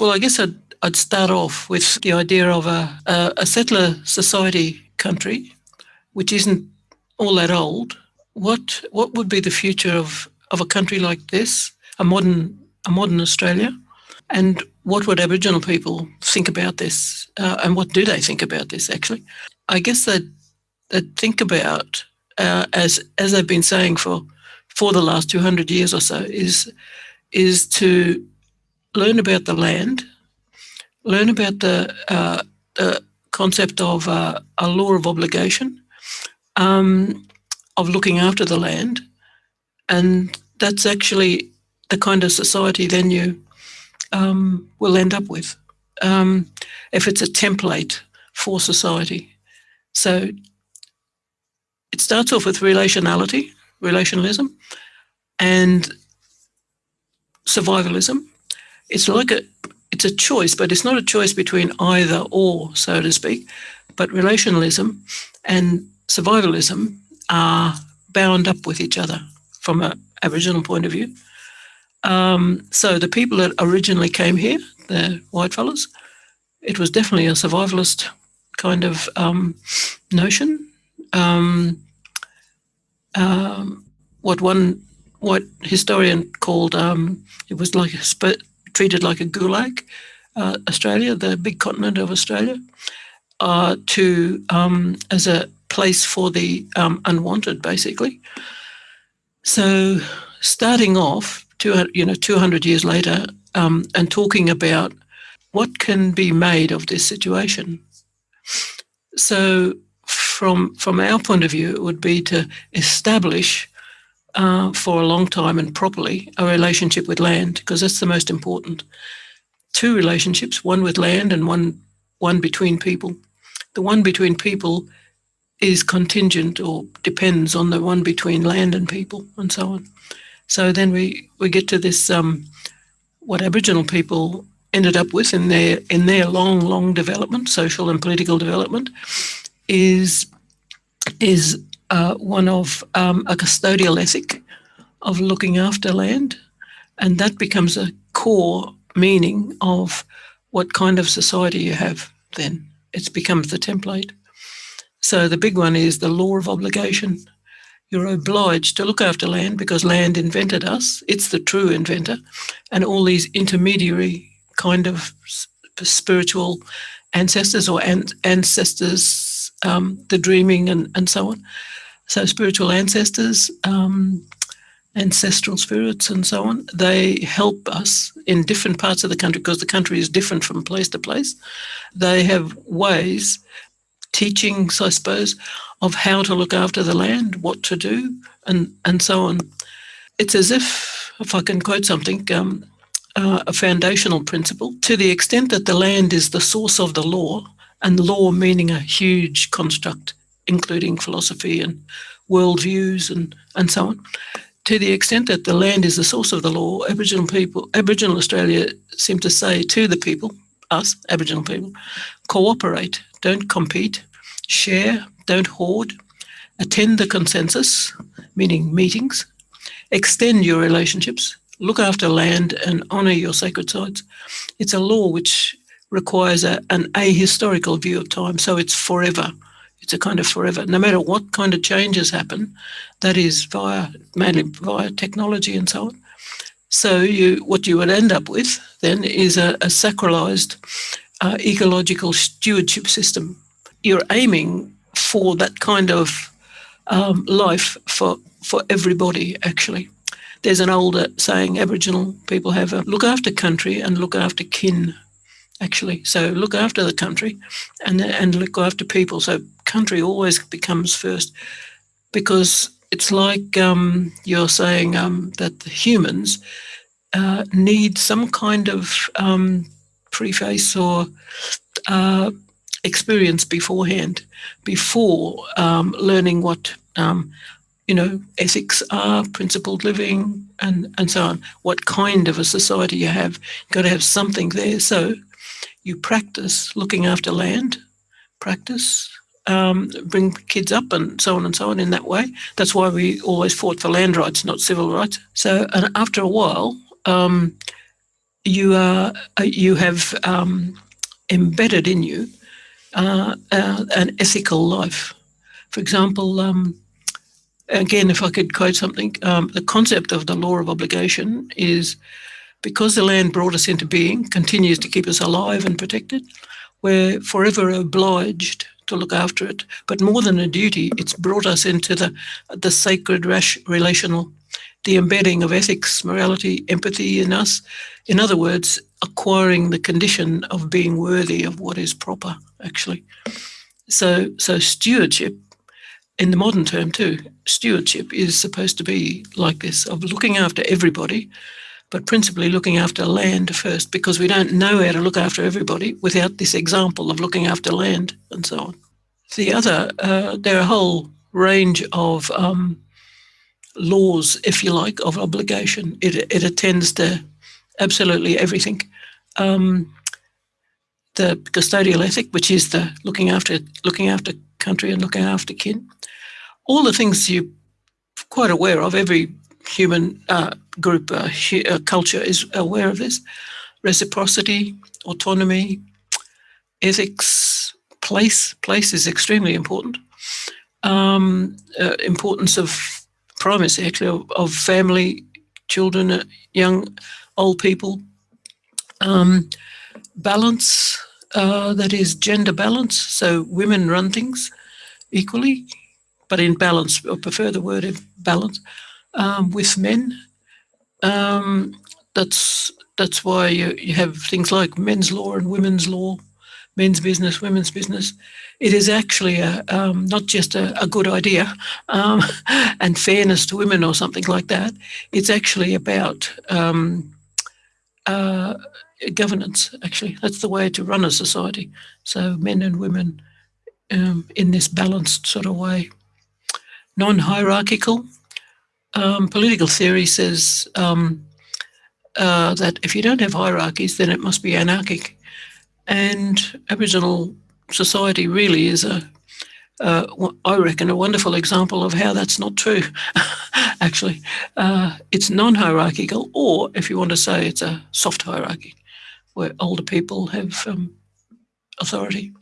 Well, I guess I'd, I'd start off with the idea of a, a, a settler society country, which isn't all that old. What what would be the future of, of a country like this, a modern a modern Australia, and what would Aboriginal people think about this, uh, and what do they think about this? Actually, I guess that that think about uh, as as they've been saying for for the last two hundred years or so is is to learn about the land, learn about the uh, the concept of uh, a law of obligation, um, of looking after the land, and that's actually the kind of society then you um, will end up with um, if it's a template for society. So it starts off with relationality, relationalism, and survivalism. It's like a it's a choice, but it's not a choice between either or, so to speak. But relationalism and survivalism are bound up with each other from an Aboriginal point of view. Um, so the people that originally came here, the white fellas, it was definitely a survivalist kind of um, notion. Um, um what one white historian called um, it was like a treated like a gulag, uh, Australia, the big continent of Australia, uh, to um, as a place for the unwanted, basically. So starting off, two, you know, 200 years later, um, and talking about what can be made of this situation. So from, from our point of view, it would be to establish uh, for a long time and properly a relationship with land, because that's the most important. Two relationships, one with land and one, one between people. The one between people is contingent or depends on the one between land and people and so on. So then we, we get to this, um, what Aboriginal people ended up with in their, in their long, long development, social and political development, is, is uh, one of um, a custodial ethic of looking after land. And that becomes a core meaning of what kind of society you have then. It becomes the template. So the big one is the law of obligation. You're obliged to look after land because land invented us. It's the true inventor. And all these intermediary kind of spiritual ancestors or an ancestors, um, the dreaming and, and so on. So spiritual ancestors, um, ancestral spirits and so on, they help us in different parts of the country because the country is different from place to place. They have ways teachings, I suppose, of how to look after the land, what to do, and, and so on. It's as if, if I can quote something, um, uh, a foundational principle, to the extent that the land is the source of the law, and law meaning a huge construct, including philosophy and worldviews and, and so on. To the extent that the land is the source of the law, Aboriginal people, Aboriginal Australia seem to say to the people, us, Aboriginal people, cooperate, don't compete, share, don't hoard, attend the consensus, meaning meetings, extend your relationships, look after land and honour your sacred sites. It's a law which requires a, an ahistorical view of time, so it's forever. It's a kind of forever. No matter what kind of changes happen, that is via mainly via technology and so on. So you, what you would end up with then is a, a sacralized uh, ecological stewardship system. You're aiming for that kind of um, life for, for everybody, actually. There's an older saying Aboriginal people have a look after country and look after kin, actually. So look after the country and, and look after people. So country always becomes first because it's like um, you're saying um, that humans uh, need some kind of um, preface or uh, experience beforehand, before um, learning what um, you know ethics are, principled living, and and so on. What kind of a society you have, you've got to have something there. So you practice looking after land, practice um, bring kids up and so on and so on in that way. That's why we always fought for land rights, not civil rights. So, and after a while, um, you are uh, you have um, embedded in you uh, uh, an ethical life. For example, um, again, if I could quote something, um, the concept of the law of obligation is because the land brought us into being, continues to keep us alive and protected, we're forever obliged to look after it. But more than a duty, it's brought us into the, the sacred relational, the embedding of ethics, morality, empathy in us. In other words, acquiring the condition of being worthy of what is proper, actually. So, so stewardship, in the modern term too, stewardship is supposed to be like this, of looking after everybody, but principally looking after land first because we don't know how to look after everybody without this example of looking after land and so on. The other, uh, there are a whole range of um, laws, if you like, of obligation. It, it attends to absolutely everything. Um, the custodial ethic, which is the looking after looking after country and looking after kin, all the things you're quite aware of. Every human uh, group uh, uh, culture is aware of this. Reciprocity, autonomy, ethics, place. Place is extremely important. Um, uh, importance of primacy, actually, of, of family, children, uh, young, old people. Um, balance, uh, that is gender balance. So women run things equally, but in balance, I prefer the word balance um, with men. Um, that's that's why you, you have things like men's law and women's law, men's business, women's business. It is actually a, um, not just a, a good idea um, and fairness to women or something like that. It's actually about um, uh, governance, actually. That's the way to run a society. So men and women um, in this balanced sort of way. Non-hierarchical, um, political theory says um, uh, that if you don't have hierarchies, then it must be anarchic. And Aboriginal society really is a, uh, I reckon, a wonderful example of how that's not true, actually. Uh, it's non-hierarchical, or if you want to say it's a soft hierarchy, where older people have um, authority.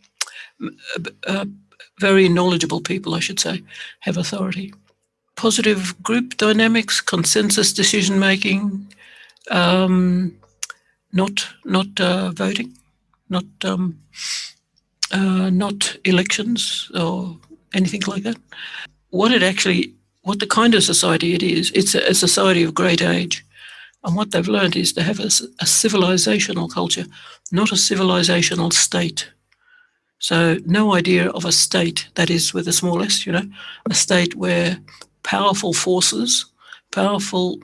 Uh, very knowledgeable people, I should say, have authority positive group dynamics, consensus decision making, um, not not uh, voting, not um, uh, not elections or anything like that. What it actually, what the kind of society it is, it's a, a society of great age. And what they've learned is to have a, a civilizational culture, not a civilizational state. So no idea of a state that is with a small s, you know, a state where powerful forces, powerful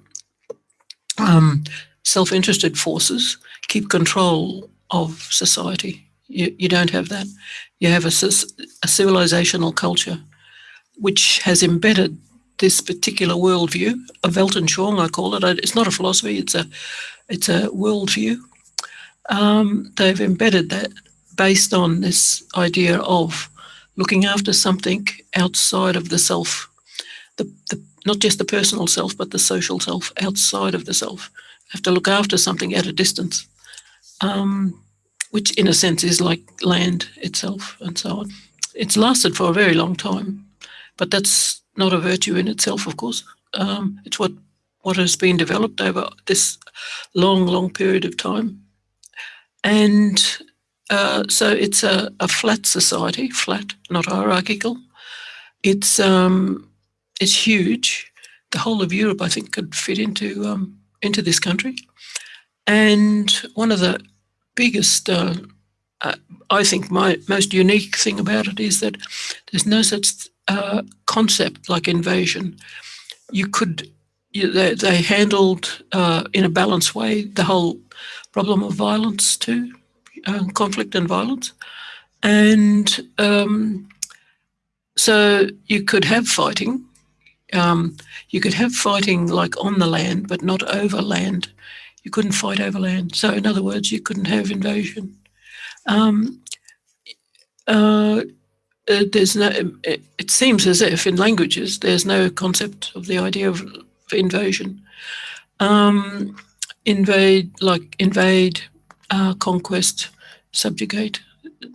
um, self-interested forces keep control of society. You, you don't have that. You have a, a civilizational culture which has embedded this particular worldview, a Weltanschauung, I call it. It's not a philosophy, it's a, it's a worldview. Um, they've embedded that based on this idea of looking after something outside of the self the, the, not just the personal self, but the social self outside of the self. Have to look after something at a distance, um, which in a sense is like land itself and so on. It's lasted for a very long time, but that's not a virtue in itself, of course. Um, it's what, what has been developed over this long, long period of time. And uh, so it's a, a, flat society, flat, not hierarchical. It's um, it's huge. The whole of Europe, I think, could fit into um, into this country. And one of the biggest, uh, uh, I think, my most unique thing about it is that there's no such uh, concept like invasion. You could, you, they, they, handled uh, in a balanced way the whole problem of violence too, uh, conflict and violence. And um, so you could have fighting, um, you could have fighting like on the land, but not over land. You couldn't fight over land. So in other words, you couldn't have invasion. Um, uh, uh there's no, it, it, seems as if in languages, there's no concept of the idea of invasion. Um, invade, like invade, uh, conquest, subjugate,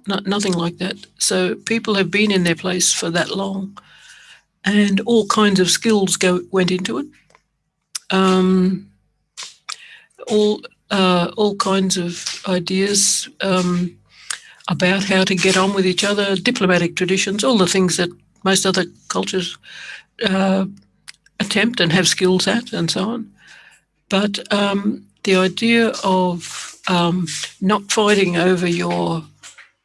no, nothing like that. So people have been in their place for that long and all kinds of skills go went into it. Um, all uh, all kinds of ideas um, about how to get on with each other, diplomatic traditions, all the things that most other cultures uh, attempt and have skills at, and so on. But um, the idea of um, not fighting over your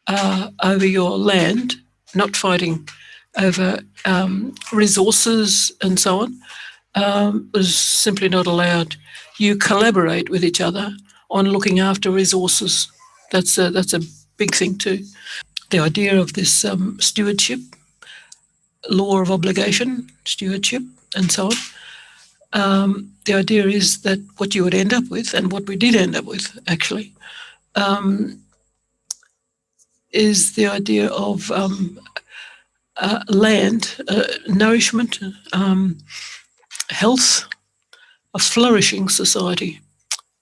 uh, over your land, not fighting over um, resources and so on, um, was simply not allowed. You collaborate with each other on looking after resources. That's a, that's a big thing too. The idea of this um, stewardship, law of obligation, stewardship, and so on. Um, the idea is that what you would end up with, and what we did end up with actually, um, is the idea of um, uh, land, uh, nourishment, um, health, a flourishing society,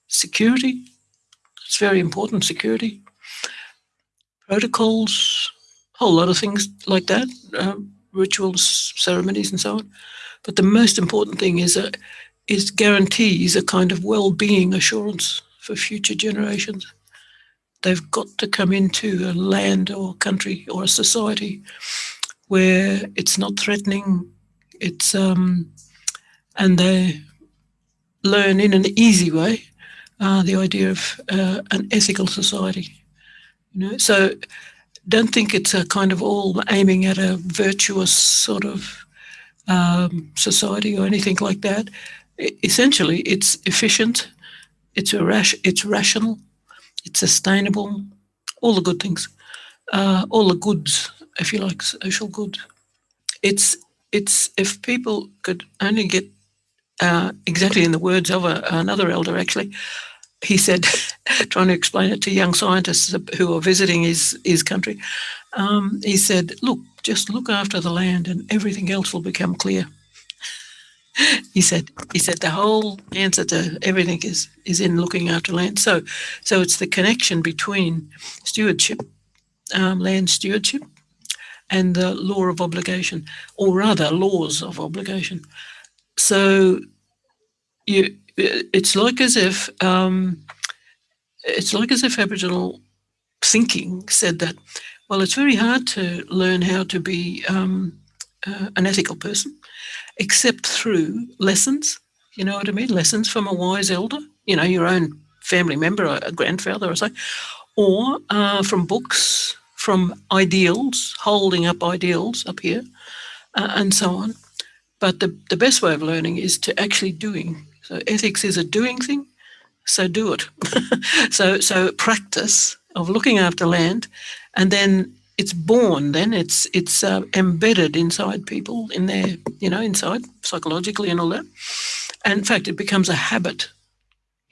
security, it's very important, security, protocols, a whole lot of things like that, uh, rituals, ceremonies and so on. But the most important thing is, a, is guarantees a kind of well-being assurance for future generations. They've got to come into a land or country or a society where it's not threatening, it's um, and they learn in an easy way uh, the idea of uh, an ethical society. You know, so don't think it's a kind of all aiming at a virtuous sort of um, society or anything like that. essentially, it's efficient, it's rash, it's rational, it's sustainable, all the good things, uh, all the goods if you like, social good. It's it's if people could only get uh, exactly in the words of a, another elder, actually, he said, trying to explain it to young scientists who are visiting his his country, um, he said, "Look, just look after the land, and everything else will become clear." he said he said the whole answer to everything is is in looking after land so so it's the connection between stewardship um, land stewardship and the law of obligation, or rather laws of obligation. So you, it's like as if um, it's like as if Aboriginal thinking said that, well, it's very hard to learn how to be um, uh, an ethical person, except through lessons. You know what I mean? Lessons from a wise elder. You know, your own family member, a grandfather, or so, or uh, from books from ideals, holding up ideals up here, uh, and so on. But the, the best way of learning is to actually doing. So ethics is a doing thing, so do it. so so practice of looking after land, and then it's born. Then it's it's uh, embedded inside people in their you know inside psychologically and all that. And in fact, it becomes a habit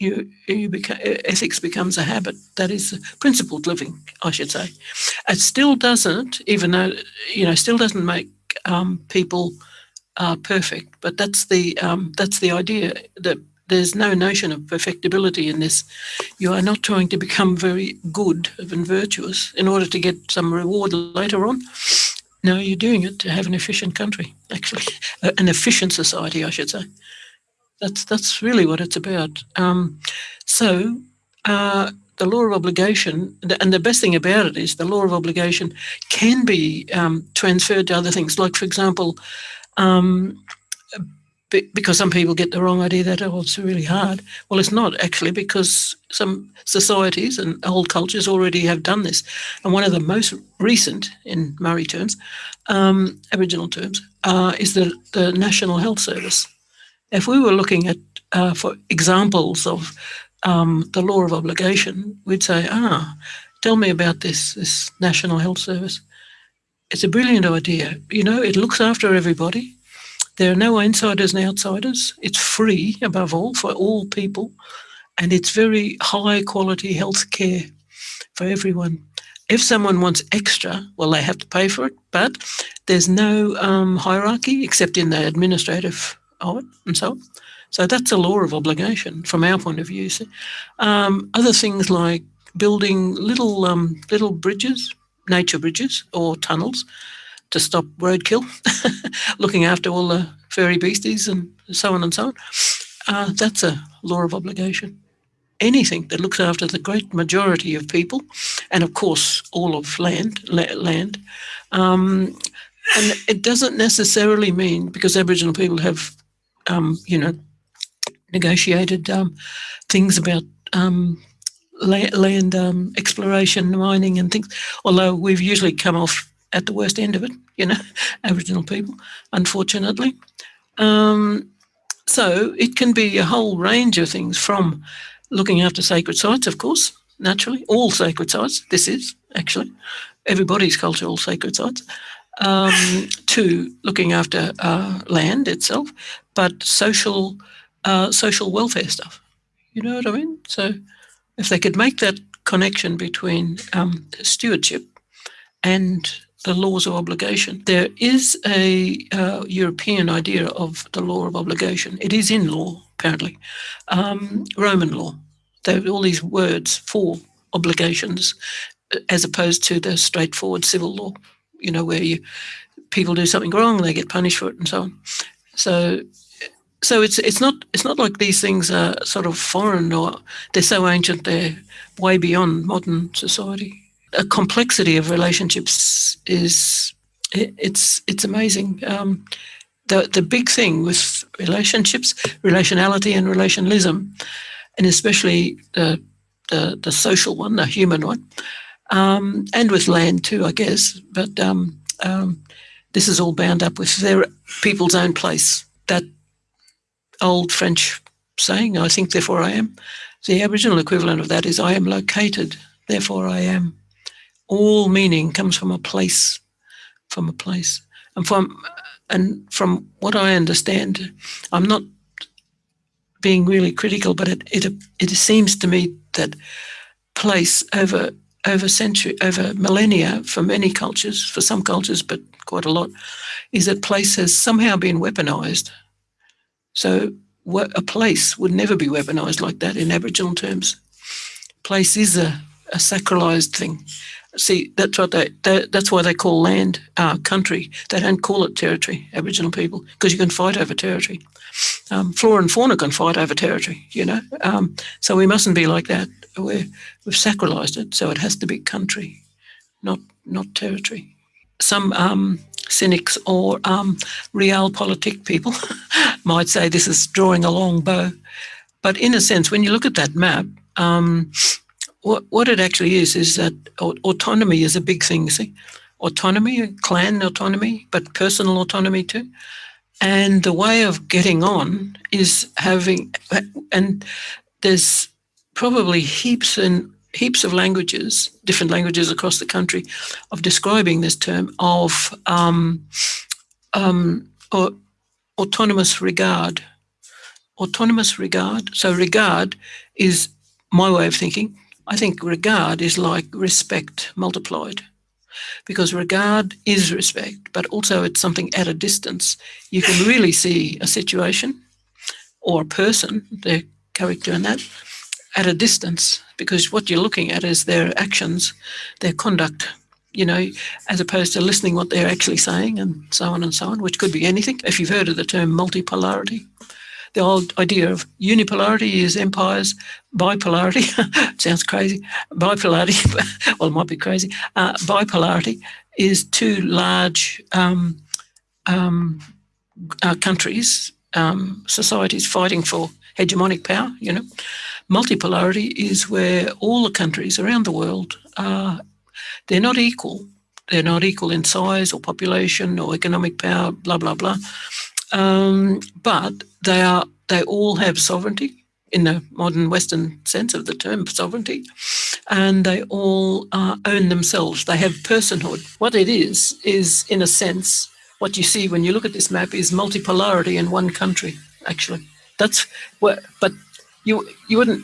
you, you ethics becomes a habit. That is principled living, I should say. It still doesn't, even though, you know, still doesn't make um, people uh, perfect, but that's the, um, that's the idea that there's no notion of perfectibility in this. You are not trying to become very good and virtuous in order to get some reward later on. No, you're doing it to have an efficient country, actually, an efficient society, I should say. That's that's really what it's about. Um, so uh, the law of obligation, and the best thing about it is the law of obligation can be um, transferred to other things. Like, for example, um, because some people get the wrong idea that, oh, it's really hard. Well, it's not actually because some societies and old cultures already have done this. And one of the most recent, in Murri terms, um, Aboriginal terms, uh, is the, the National Health Service. If we were looking at, uh, for examples of um, the law of obligation, we'd say, ah, tell me about this, this National Health Service. It's a brilliant idea. You know, it looks after everybody. There are no insiders and outsiders. It's free, above all, for all people. And it's very high quality health care for everyone. If someone wants extra, well, they have to pay for it, but there's no um, hierarchy except in the administrative of it and so on. So that's a law of obligation from our point of view. Um, other things like building little um, little bridges, nature bridges or tunnels to stop roadkill, looking after all the furry beasties and so on and so on. Uh, that's a law of obligation. Anything that looks after the great majority of people, and of course all of land, la land, um, and it doesn't necessarily mean because Aboriginal people have, um, you know, negotiated um, things about um, land um, exploration, mining, and things. Although we've usually come off at the worst end of it, you know, Aboriginal people, unfortunately. Um, so it can be a whole range of things from looking after sacred sites, of course, naturally, all sacred sites. This is actually everybody's cultural sacred sites. Um, to looking after uh, land itself, but social uh, social welfare stuff. You know what I mean? So if they could make that connection between um, stewardship and the laws of obligation, there is a uh, European idea of the law of obligation. It is in law, apparently, um, Roman law. There are all these words for obligations as opposed to the straightforward civil law, you know, where you people do something wrong, they get punished for it and so on. So so it's it's not it's not like these things are sort of foreign or they're so ancient they're way beyond modern society. A complexity of relationships is it, it's it's amazing. Um, the the big thing with relationships, relationality, and relationalism, and especially the the, the social one, the human one, um, and with land too, I guess. But um, um this is all bound up with their people's own place. That old French saying, I think, therefore I am. The Aboriginal equivalent of that is I am located, therefore I am. All meaning comes from a place, from a place. And from and from what I understand, I'm not being really critical, but it it it seems to me that place over over century over millennia for many cultures, for some cultures, but quite a lot, is that place has somehow been weaponized so a place would never be weaponised like that in Aboriginal terms. Place is a, a sacralised thing. See, that's what they, they, that's why they call land uh, country. They don't call it territory, Aboriginal people, because you can fight over territory. Um, flora and fauna can fight over territory, you know. Um, so we mustn't be like that. We're, we've sacralised it, so it has to be country, not not territory. Some um, cynics or um, realpolitik people might say this is drawing a long bow. But in a sense, when you look at that map, um, what, what it actually is, is that autonomy is a big thing, see? Autonomy, clan autonomy, but personal autonomy too. And the way of getting on is having, and there's probably heaps and heaps of languages, different languages across the country, of describing this term of um, um, or autonomous regard. Autonomous regard. So regard is my way of thinking. I think regard is like respect multiplied because regard is respect, but also it's something at a distance. You can really see a situation or a person, their character and that, at a distance because what you're looking at is their actions, their conduct, you know, as opposed to listening what they're actually saying and so on and so on, which could be anything. If you've heard of the term multipolarity, the old idea of unipolarity is empires, bipolarity, sounds crazy, bipolarity, well, it might be crazy, uh, bipolarity is two large um, um, uh, countries, um, societies fighting for hegemonic power, you know, Multipolarity is where all the countries around the world are, they're not equal. They're not equal in size or population or economic power, blah, blah, blah. Um, but they are, they all have sovereignty in the modern Western sense of the term sovereignty, and they all uh, own themselves. They have personhood. What it is, is in a sense, what you see when you look at this map is multipolarity in one country, actually. That's what, but you you wouldn't.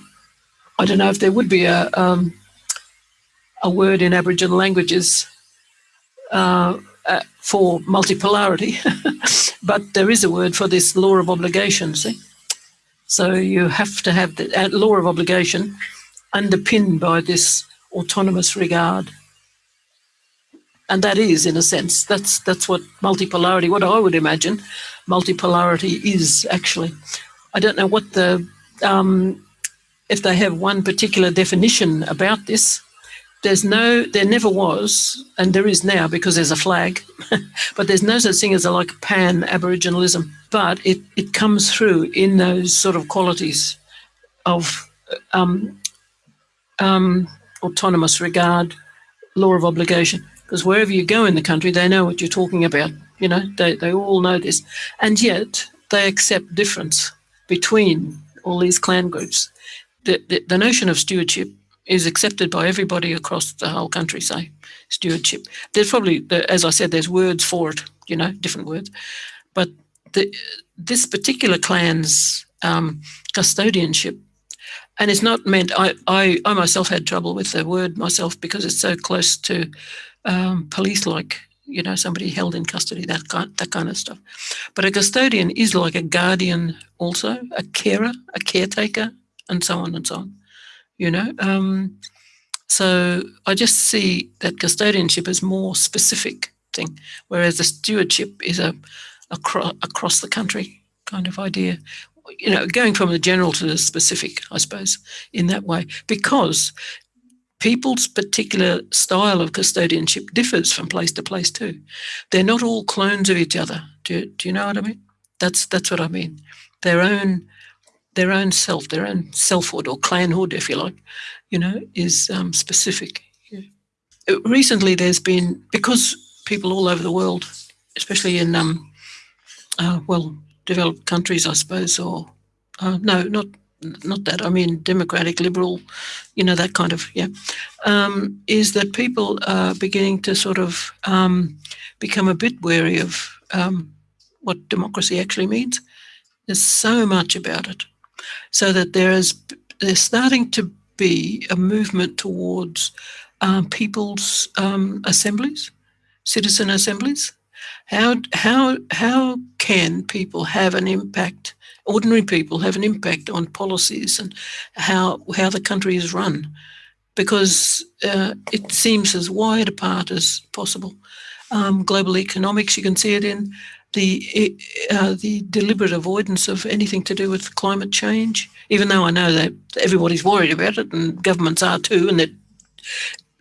I don't know if there would be a um, a word in Aboriginal languages uh, uh, for multipolarity, but there is a word for this law of obligation. See, So you have to have the uh, law of obligation underpinned by this autonomous regard. And that is, in a sense, that's that's what multipolarity, what I would imagine, multipolarity is actually. I don't know what the um, if they have one particular definition about this. There's no, there never was, and there is now because there's a flag, but there's no such thing as a like pan Aboriginalism. But it, it comes through in those sort of qualities of um, um, autonomous regard, law of obligation. Because wherever you go in the country, they know what you're talking about. You know, they, they all know this. And yet they accept difference between all these clan groups. The, the, the notion of stewardship is accepted by everybody across the whole country, say, stewardship. There's probably, as I said, there's words for it, you know, different words. But the, this particular clan's um, custodianship, and it's not meant, I, I, I myself had trouble with the word myself because it's so close to um, police-like you know, somebody held in custody, that kind, that kind of stuff. But a custodian is like a guardian also, a carer, a caretaker, and so on and so on, you know. Um, so I just see that custodianship is more specific thing, whereas the stewardship is a across, across the country kind of idea. You know, going from the general to the specific, I suppose, in that way, because people's particular style of custodianship differs from place to place too. They're not all clones of each other. Do, do you know what I mean? That's that's what I mean. Their own their own self, their own selfhood or clanhood, if you like, you know, is um, specific. Yeah. Recently, there's been because people all over the world, especially in um, uh, well developed countries, I suppose, or uh, no, not not that, I mean democratic, liberal, you know, that kind of, yeah, um, is that people are beginning to sort of um, become a bit wary of um, what democracy actually means. There's so much about it. So that there is, there's starting to be a movement towards um, people's um, assemblies, citizen assemblies. How, how, how can people have an impact ordinary people have an impact on policies and how how the country is run, because uh, it seems as wide apart as possible. Um, global economics, you can see it in the uh, the deliberate avoidance of anything to do with climate change. Even though I know that everybody's worried about it, and governments are too, and that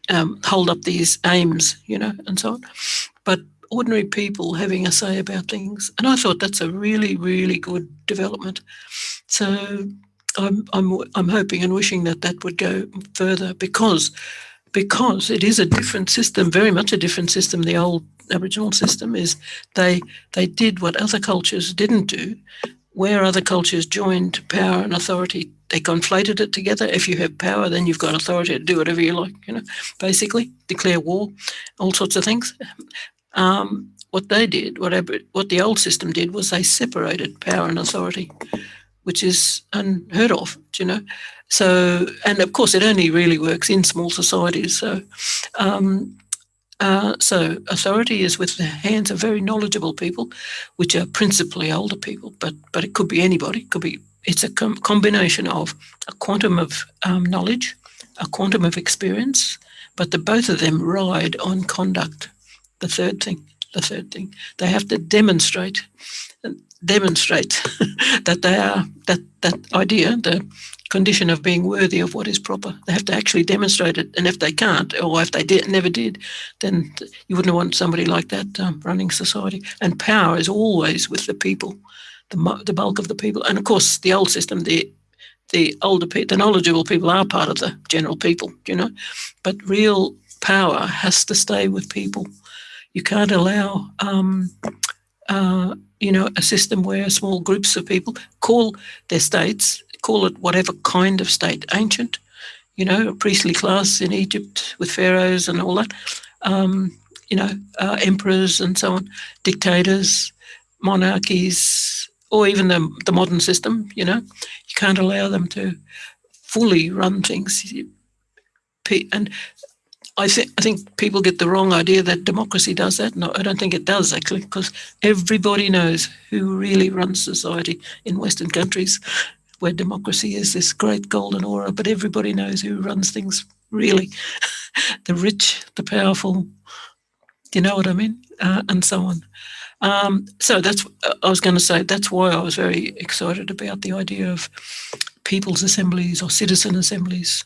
um, hold up these aims, you know, and so on. But ordinary people having a say about things. And I thought that's a really, really good development. So I'm, I'm, I'm hoping and wishing that that would go further because because it is a different system, very much a different system. The old Aboriginal system is they they did what other cultures didn't do, where other cultures joined power and authority. They conflated it together. If you have power, then you've got authority to do whatever you like. You know, basically declare war, all sorts of things. Um, what they did, whatever what the old system did, was they separated power and authority, which is unheard of. You know, so and of course it only really works in small societies. So. Um, uh, so authority is with the hands of very knowledgeable people, which are principally older people, but but it could be anybody. It could be it's a com combination of a quantum of um, knowledge, a quantum of experience, but the both of them ride on conduct the third thing, the third thing. They have to demonstrate, demonstrate that they are, that, that idea, the condition of being worthy of what is proper. They have to actually demonstrate it. And if they can't, or if they did, never did, then you wouldn't want somebody like that um, running society. And power is always with the people, the, the bulk of the people. And of course, the old system, the the older people, the knowledgeable people are part of the general people, you know, but real power has to stay with people. You can't allow, um, uh, you know, a system where small groups of people call their states, call it whatever kind of state, ancient, you know, a priestly class in Egypt with pharaohs and all that, um, you know, uh, emperors and so on, dictators, monarchies, or even the, the modern system, you know, you can't allow them to fully run things. And I think I think people get the wrong idea that democracy does that. No, I don't think it does actually, because everybody knows who really runs society in Western countries. Where democracy is this great golden aura, but everybody knows who runs things really the rich, the powerful, you know what I mean? Uh, and so on. Um, so that's, I was going to say, that's why I was very excited about the idea of people's assemblies or citizen assemblies